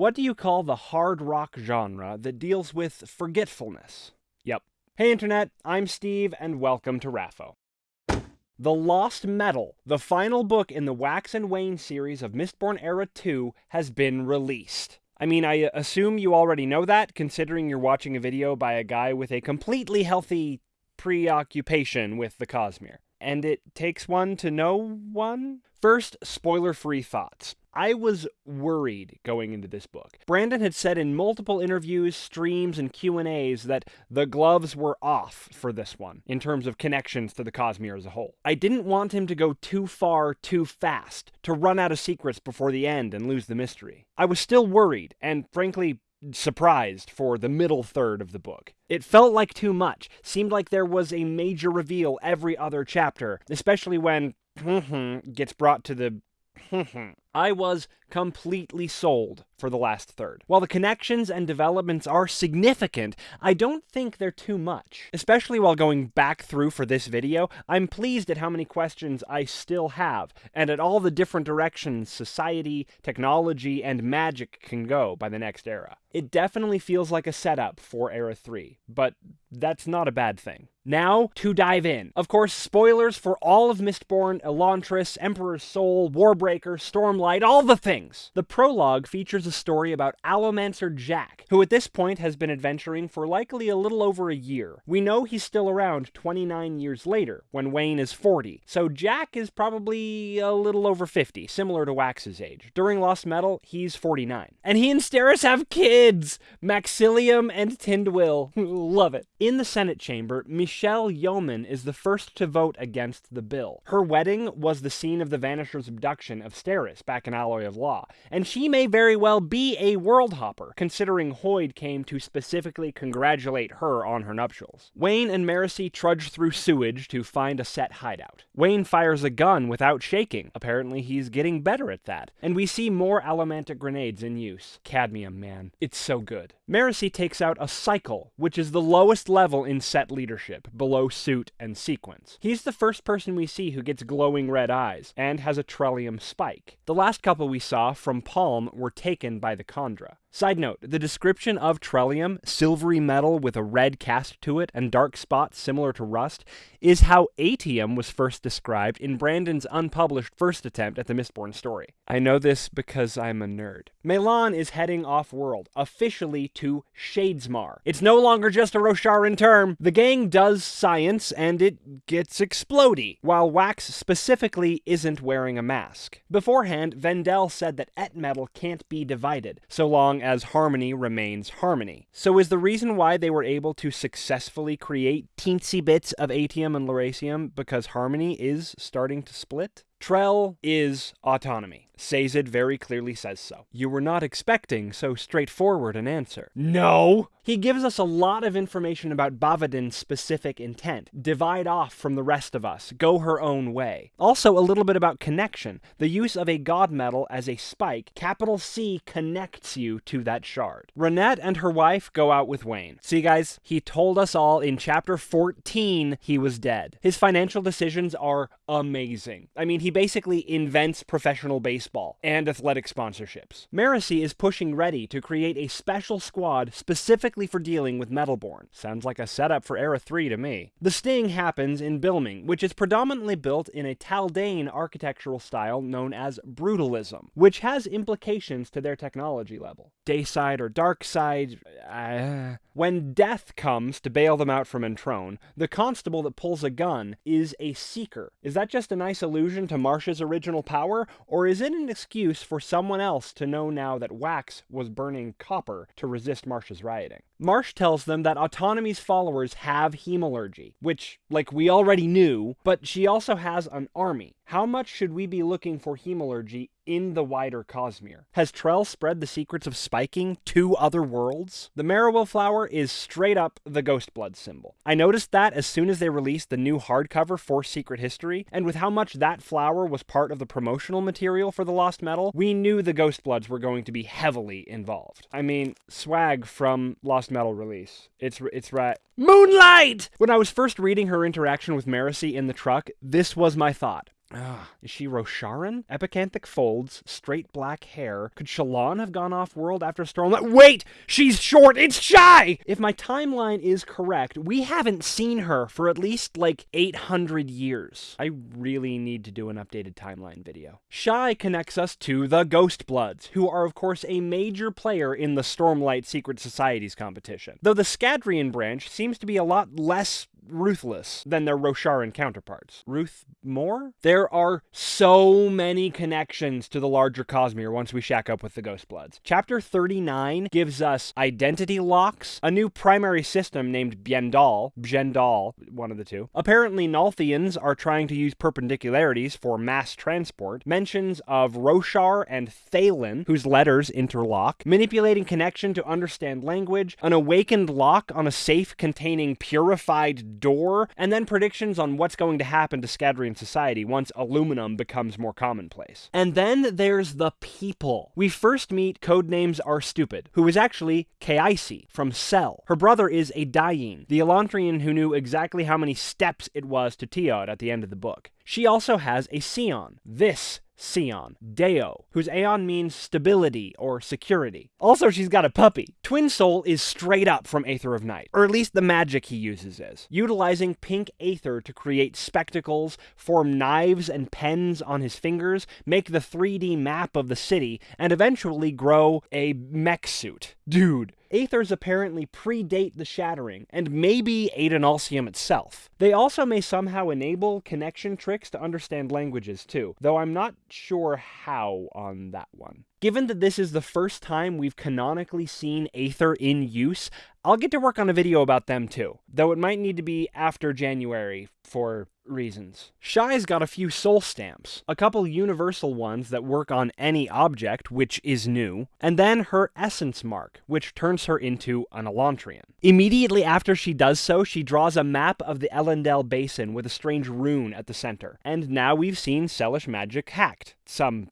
What do you call the hard rock genre that deals with forgetfulness? Yep. Hey Internet, I'm Steve, and welcome to RAFO. The Lost Metal, the final book in the Wax and Wayne series of Mistborn Era 2, has been released. I mean, I assume you already know that, considering you're watching a video by a guy with a completely healthy preoccupation with the Cosmere. And it takes one to know one? First, spoiler free thoughts. I was worried going into this book. Brandon had said in multiple interviews, streams, and Q&As that the gloves were off for this one in terms of connections to the Cosmere as a whole. I didn't want him to go too far too fast, to run out of secrets before the end and lose the mystery. I was still worried and frankly surprised for the middle third of the book. It felt like too much. Seemed like there was a major reveal every other chapter, especially when gets brought to the I was completely sold for the last third. While the connections and developments are significant, I don't think they're too much. Especially while going back through for this video, I'm pleased at how many questions I still have, and at all the different directions society, technology, and magic can go by the next era. It definitely feels like a setup for Era 3, but that's not a bad thing. Now, to dive in. Of course, spoilers for all of Mistborn, Elantris, Emperor's Soul, Warbreaker, All the things. The prologue features a story about Allomancer Jack, who at this point has been adventuring for likely a little over a year. We know he's still around 29 years later, when Wayne is 40, so Jack is probably a little over 50, similar to Wax's age. During Lost Metal, he's 49. And he and Steris have kids! Maxilium and Tindwyl. Love it. In the Senate chamber, Michelle Yomen is the first to vote against the bill. Her wedding was the scene of the Vanisher's abduction of Steris back in Alloy of Law, and she may very well be a world hopper, considering Hoid came to specifically congratulate her on her nuptials. Wayne and Marasi trudge through sewage to find a set hideout. Wayne fires a gun without shaking. Apparently he's getting better at that. And we see more allomantic grenades in use. Cadmium, man. It's so good. Marasi takes out a cycle, which is the lowest level in set leadership, below suit and sequence. He's the first person we see who gets glowing red eyes, and has a Trellium spike. The last couple we saw from Paalm were taken by the Kandra. Side note, the description of Trellium, silvery metal with a red cast to it and dark spots similar to rust, is how Atium was first described in Brandon's unpublished first attempt at the Mistborn story. I know this because I'm a nerd. MeLaan is heading off-world, officially to Shadesmar. It's no longer just a Rosharan term. The gang does science, and it gets explody, while Wax specifically isn't wearing a mask. Beforehand, VenDell said that Et metal can't be divided, so long as harmony remains harmony. So is the reason why they were able to successfully create teensy bits of Atium and Lerasium because harmony is starting to split? Trell is autonomy. Sazed very clearly says so. You were not expecting so straightforward an answer. No! He gives us a lot of information about Bavadin's specific intent. Divide off from the rest of us. Go her own way. Also, a little bit about connection. The use of a god metal as a spike, capital C connects you to that shard. Ranette and her wife go out with Wayne. See guys, he told us all in chapter 14 he was dead. His financial decisions are amazing. I mean, he basically invents professional baseball and athletic sponsorships. Marasi is pushing Reddi to create a special squad specifically for dealing with Metalborn. Sounds like a setup for Era 3 to me. The sting happens in Bilming, which is predominantly built in a Taldain architectural style known as Brutalism, which has implications to their technology level. Dayside or Darkside, uh, when death comes to bail them out from Entrone, the constable that pulls a gun is a seeker. Is that just a nice allusion to Marsh's original power, or is it an excuse for someone else to know now that Wax was burning copper to resist Marsh's rioting? Marsh tells them that Autonomy's followers have hemalurgy, which, like, we already knew, but she also has an army. How much should we be looking for hemalurgy in the wider Cosmere? Has Trell spread the secrets of spiking to other worlds? The Marewill flower is straight up the Ghost Blood symbol. I noticed that as soon as they released the new hardcover for Secret History, and with how much that flower was part of the promotional material for the Lost Metal, we knew the Ghost Bloods were going to be heavily involved. I mean, swag from Lost Metal release. It's it's right. Moonlight! When I was first reading her interaction with Marasi in the truck, this was my thought. Ah, is she Rosharan? Epicanthic folds, straight black hair. Could Shallan have gone off world after Stormlight? Wait! She's short! It's Shai! If my timeline is correct, we haven't seen her for at least like 800 years. I really need to do an updated timeline video. Shai connects us to the Ghost Bloods, who are of course a major player in the Stormlight Secret Societies competition. Though the Scadrian branch seems to be a lot less ruthless than their Rosharan counterparts. Ruth more? There are so many connections to the larger Cosmere once we shack up with the Ghost Bloods. Chapter 39 gives us identity locks, a new primary system named Bjendal, Bjendal, one of the two. Apparently Nalthians are trying to use perpendicularities for mass transport, mentions of Roshar and Thaylen, whose letters interlock, manipulating connection to understand language, an awakened lock on a safe containing purified door, and then predictions on what's going to happen to Scadrian society once aluminum becomes more commonplace. And then there's the people. We first meet Codenames Are Stupid, who is actually Kaise from Sel. Her brother is Adien, the Elantrian who knew exactly how many steps it was to Teod at the end of the book. She also has a Scion. This Scion, Deo, whose Aon means stability or security. Also, she's got a puppy. Twin Soul is straight up from Aether of Night, or at least the magic he uses is, utilizing pink Aether to create spectacles, form knives and pens on his fingers, make the 3D map of the city, and eventually grow a mech suit. Dude, Aethers apparently predate the Shattering, and maybe Adonalsium itself. They also may somehow enable connection tricks to understand languages too, though I'm not sure how on that one. Given that this is the first time we've canonically seen Aether in use, I'll get to work on a video about them too, though it might need to be after January for reasons. Shai's got a few soul stamps, a couple universal ones that work on any object, which is new, and then her essence mark, which turns her into an Elantrian. Immediately after she does so, she draws a map of the Elendel Basin with a strange rune at the center, and now we've seen Selish magic hacked. Some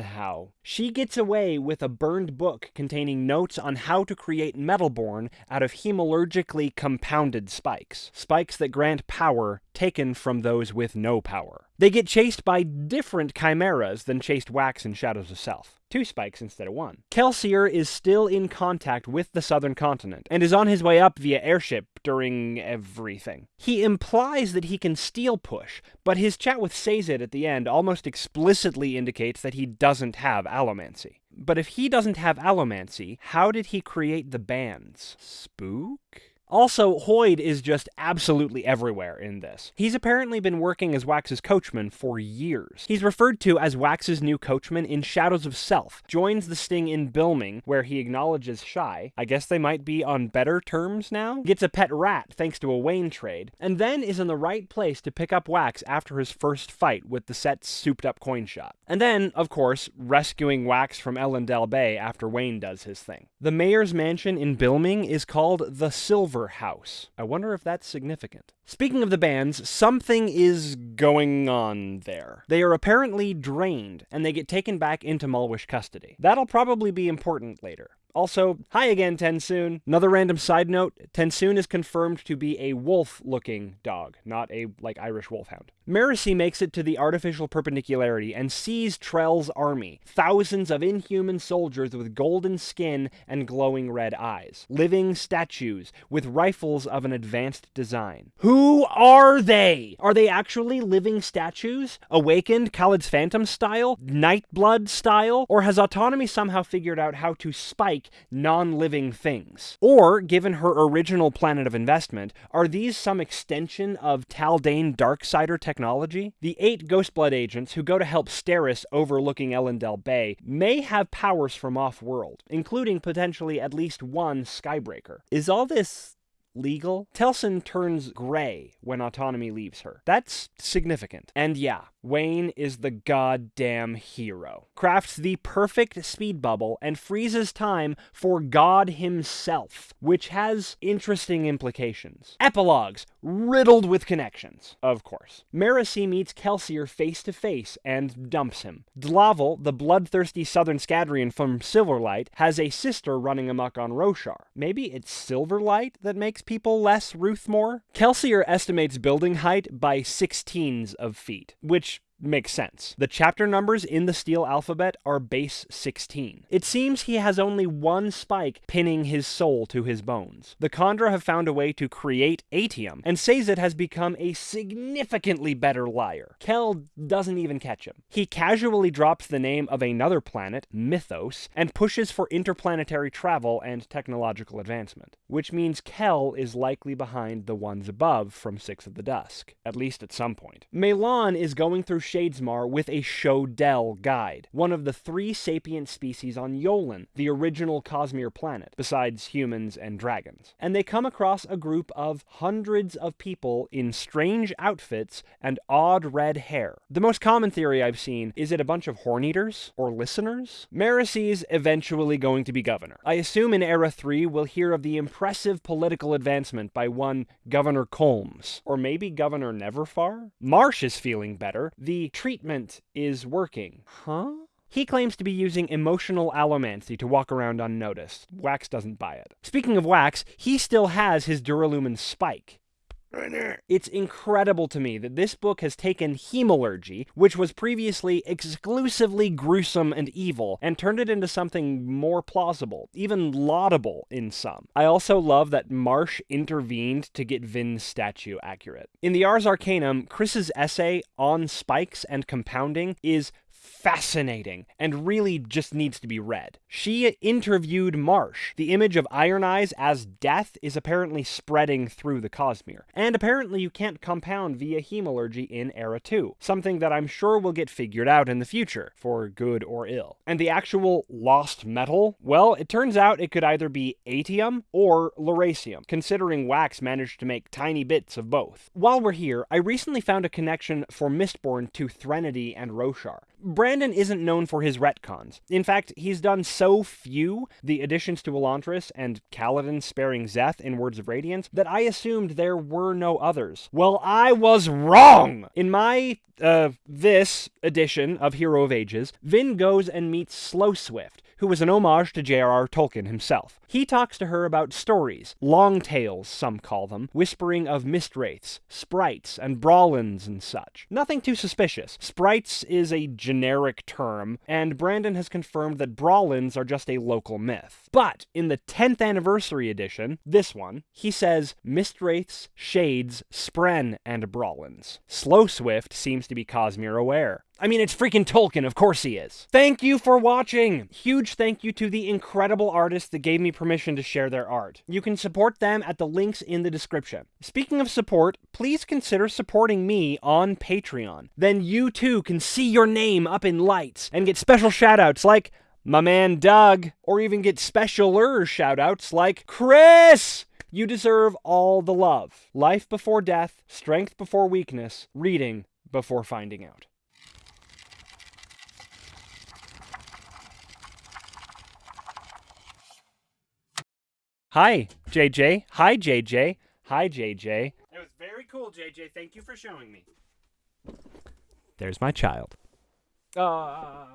how. She gets away with a burned book containing notes on how to create Metalborn out of hemalurgically compounded spikes. Spikes that grant power taken from those with no power. They get chased by different chimeras than chased Wax in Shadows of Self. Two spikes instead of one. Kelsier is still in contact with the southern continent, and is on his way up via airship during everything. He implies that he can steel push, but his chat with Sazed at the end almost explicitly indicates that he doesn't have allomancy. But if he doesn't have allomancy, how did he create the bands? Spook? Also, Hoid is just absolutely everywhere in this. He's apparently been working as Wax's coachman for years. He's referred to as Wax's new coachman in Shadows of Self, joins the sting in Bilming, where he acknowledges Shai. I guess they might be on better terms now? Gets a pet rat thanks to a Wayne trade, and then is in the right place to pick up Wax after his first fight with the set's souped up coin shot. And then, of course, rescuing Wax from Elendel Bay after Wayne does his thing. The mayor's mansion in Bilming is called the Silver House. I wonder if that's significant. Speaking of the bands, something is going on there. They are apparently drained, and they get taken back into Malwish custody. That'll probably be important later. Also, hi again, TenSoon. Another random side note, TenSoon is confirmed to be a wolf-looking dog, not a, like, Irish wolfhound. Marasi makes it to the artificial perpendicularity and sees Trell's army, thousands of inhuman soldiers with golden skin and glowing red eyes, living statues with rifles of an advanced design. Who are they? Are they actually living statues? Awakened Kalad's Phantom style? Nightblood style? Or has Autonomy somehow figured out how to spike non-living things? Or, given her original planet of investment, are these some extension of Taldain Darksider technology the eight Ghostblood agents who go to help Steris overlooking Elendel Bay may have powers from off-world, including potentially at least one Skybreaker. Is all this legal? Telsin turns gray when autonomy leaves her. That's significant. And yeah, Wayne is the goddamn hero. Crafts the perfect speed bubble and freezes time for God himself, which has interesting implications. Epilogues, riddled with connections, of course. Marasi meets Kelsier face to face and dumps him. Dlavel, the bloodthirsty southern Scadrian from Silverlight, has a sister running amok on Roshar. Maybe it's Silverlight that makes people less Ruthmore? Kelsier estimates building height by sixteens of feet, which makes sense. The chapter numbers in the steel alphabet are base 16. It seems he has only one spike pinning his soul to his bones. The Kandra have found a way to create atium, and Sazed has become a significantly better liar. Kel doesn't even catch him. He casually drops the name of another planet, Mythos, and pushes for interplanetary travel and technological advancement, which means Kel is likely behind the ones above from Six of the Dusk, at least at some point. MeLaan is going through Shadesmar with a Sho Del guide, one of the three sapient species on Yolen, the original Cosmere planet, besides humans and dragons. And they come across a group of hundreds of people in strange outfits and odd red hair. The most common theory I've seen is it a bunch of horn-eaters or listeners? Marasi's eventually going to be governor. I assume in Era 3 we'll hear of the impressive political advancement by one Governor Colms, or maybe Governor Neverfar? Marsh is feeling better. The treatment is working. Huh? He claims to be using emotional allomancy to walk around unnoticed. Wax doesn't buy it. Speaking of Wax, he still has his Duralumin spike. It's incredible to me that this book has taken hemalurgy, which was previously exclusively gruesome and evil, and turned it into something more plausible, even laudable in some. I also love that Marsh intervened to get Vin's statue accurate. In the Ars Arcanum, Khriss's essay on spikes and compounding is fascinating and really just needs to be read. She interviewed Marsh. The image of Iron Eyes as death is apparently spreading through the Cosmere. And apparently you can't compound via hemalurgy in Era 2, something that I'm sure will get figured out in the future, for good or ill. And the actual lost metal? Well, it turns out it could either be atium or lerasium, considering Wax managed to make tiny bits of both. While we're here, I recently found a connection for Mistborn to Threnody and Roshar. Brandon isn't known for his retcons. In fact, he's done so few, the additions to Elantris and Kaladin sparing Szeth in Words of Radiance, that I assumed there were no others. Well, I was wrong! In my, uh, this edition of Hero of Ages, Vin goes and meets Slow Swift, who was an homage to J.R.R. Tolkien himself. He talks to her about stories, long tales, some call them, whispering of mistwraiths, sprites, and brawlins and such. Nothing too suspicious. Sprites is a generic term, and Brandon has confirmed that brawlins are just a local myth. But in the 10th anniversary edition, this one, he says mistwraiths, shades, spren, and brawlins. Slow Swift seems to be Cosmere aware. I mean, it's freaking Tolkien, of course he is. Thank you for watching! Huge thank you to the incredible artists that gave me permission to share their art. You can support them at the links in the description. Speaking of support, please consider supporting me on Patreon. Then you too can see your name up in lights and get special shoutouts like my man Doug, or even get specialer shoutouts like Chris! You deserve all the love. Life before death, strength before weakness, reading before finding out. Hi, JJ. Hi, JJ. Hi, JJ. It was very cool, JJ. Thank you for showing me. There's my child. Uh...